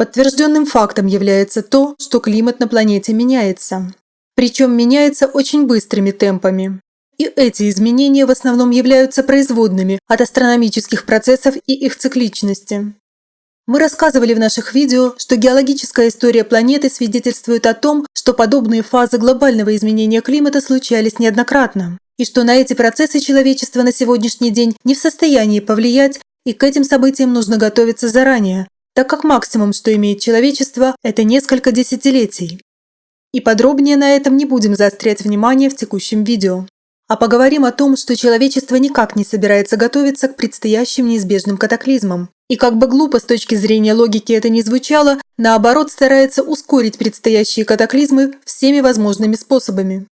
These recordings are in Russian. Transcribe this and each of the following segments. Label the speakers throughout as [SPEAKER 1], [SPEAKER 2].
[SPEAKER 1] Подтвержденным фактом является то, что климат на планете меняется. Причем меняется очень быстрыми темпами. И эти изменения в основном являются производными от астрономических процессов и их цикличности. Мы рассказывали в наших видео, что геологическая история планеты свидетельствует о том, что подобные фазы глобального изменения климата случались неоднократно, и что на эти процессы человечество на сегодняшний день не в состоянии повлиять, и к этим событиям нужно готовиться заранее, так как максимум, что имеет человечество, это несколько десятилетий. И подробнее на этом не будем заострять внимание в текущем видео. А поговорим о том, что человечество никак не собирается готовиться к предстоящим неизбежным катаклизмам. И как бы глупо с точки зрения логики это ни звучало, наоборот старается ускорить предстоящие катаклизмы всеми возможными способами.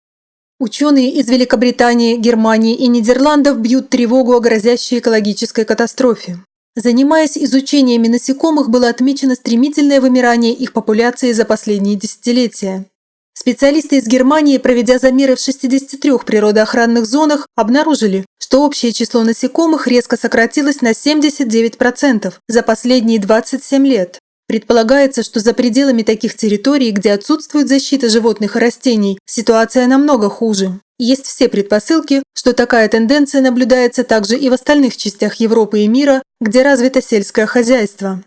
[SPEAKER 1] Ученые из Великобритании, Германии и Нидерландов бьют тревогу о грозящей экологической катастрофе. Занимаясь изучениями насекомых, было отмечено стремительное вымирание их популяции за последние десятилетия. Специалисты из Германии, проведя замеры в 63 природоохранных зонах, обнаружили, что общее число насекомых резко сократилось на 79% за последние 27 лет. Предполагается, что за пределами таких территорий, где отсутствует защита животных и растений, ситуация намного хуже. Есть все предпосылки, что такая тенденция наблюдается также и в остальных частях Европы и мира, где развито сельское хозяйство.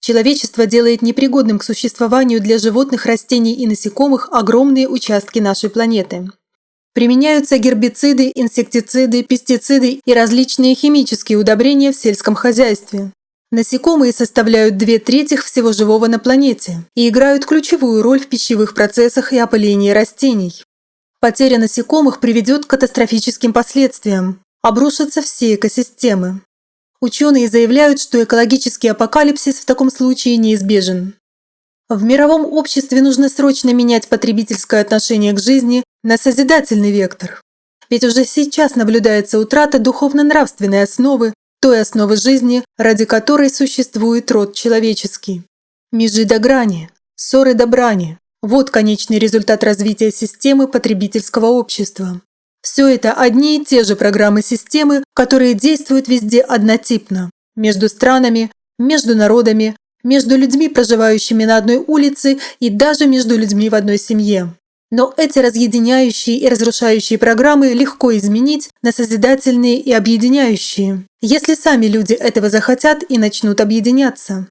[SPEAKER 1] Человечество делает непригодным к существованию для животных, растений и насекомых огромные участки нашей планеты. Применяются гербициды, инсектициды, пестициды и различные химические удобрения в сельском хозяйстве. Насекомые составляют две трети всего живого на планете и играют ключевую роль в пищевых процессах и опылении растений. Потеря насекомых приведет к катастрофическим последствиям. Обрушатся все экосистемы. Ученые заявляют, что экологический апокалипсис в таком случае неизбежен. В мировом обществе нужно срочно менять потребительское отношение к жизни на созидательный вектор. Ведь уже сейчас наблюдается утрата духовно-нравственной основы, той основы жизни, ради которой существует род человеческий. Межи до грани, ссоры до брани – вот конечный результат развития системы потребительского общества. Все это одни и те же программы системы, которые действуют везде однотипно. Между странами, между народами, между людьми, проживающими на одной улице и даже между людьми в одной семье. Но эти разъединяющие и разрушающие программы легко изменить на созидательные и объединяющие, если сами люди этого захотят и начнут объединяться.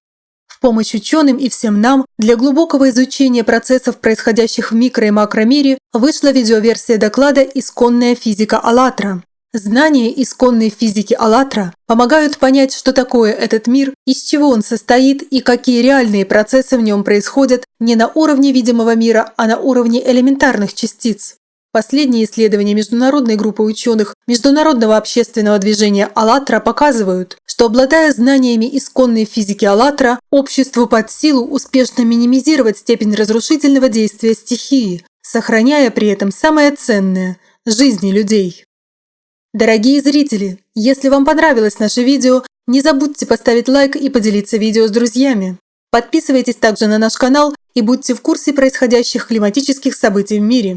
[SPEAKER 1] В помощь ученым и всем нам для глубокого изучения процессов, происходящих в микро- и макромире, вышла видеоверсия доклада «Исконная физика АЛЛАТРА». Знания исконной физики АЛЛАТРА помогают понять, что такое этот мир, из чего он состоит и какие реальные процессы в нем происходят не на уровне видимого мира, а на уровне элементарных частиц. Последние исследования международной группы ученых Международного общественного движения «АЛЛАТРА» показывают, что обладая знаниями исконной физики «АЛЛАТРА», обществу под силу успешно минимизировать степень разрушительного действия стихии, сохраняя при этом самое ценное – жизни людей. Дорогие зрители, если вам понравилось наше видео, не забудьте поставить лайк и поделиться видео с друзьями. Подписывайтесь также на наш канал и будьте в курсе происходящих климатических событий в мире.